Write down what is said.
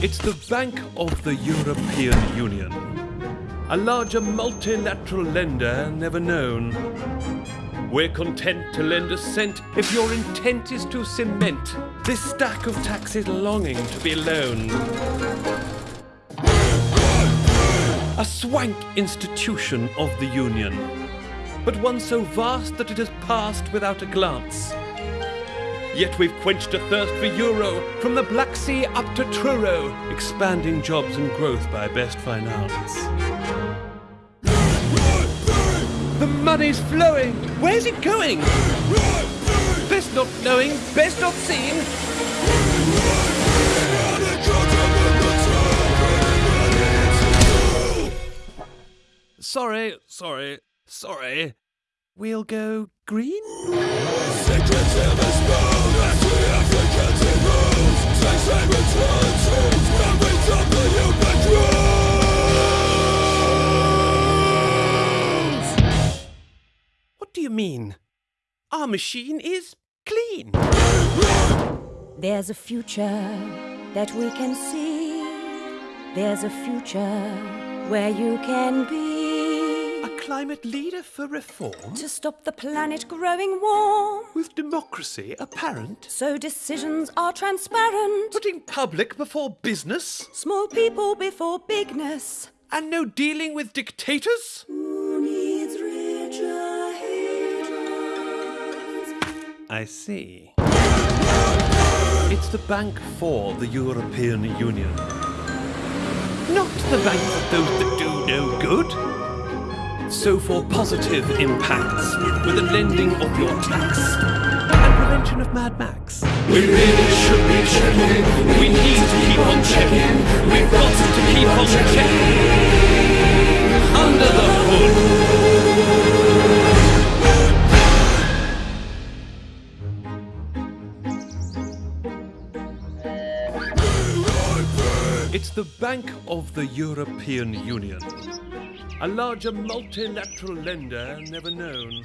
It's the Bank of the European Union. A larger multilateral lender never known. We're content to lend a cent if your intent is to cement this stack of taxes longing to be loaned. A swank institution of the Union, but one so vast that it has passed without a glance. Yet we've quenched a thirst for euro from the Black Sea up to Truro, expanding jobs and growth by best finance. The money's flowing. Where's it going? Best not knowing, best not seeing. Sorry, sorry, sorry. We'll go green? What do you mean? Our machine is clean. There's a future that we can see. There's a future where you can be. A climate leader for reform? To stop the planet growing warm. With democracy apparent? So decisions are transparent. Putting public before business? Small people before bigness. And no dealing with dictators? Who needs richer I see. It's the bank for the European Union. Not the bank for those that do no good. So for positive impacts, with the lending of your tax and prevention of Mad Max. We really should be checking. We need to keep on checking. We've got to keep on checking. Under the hood. It's the Bank of the European Union. A larger multilateral lender never known.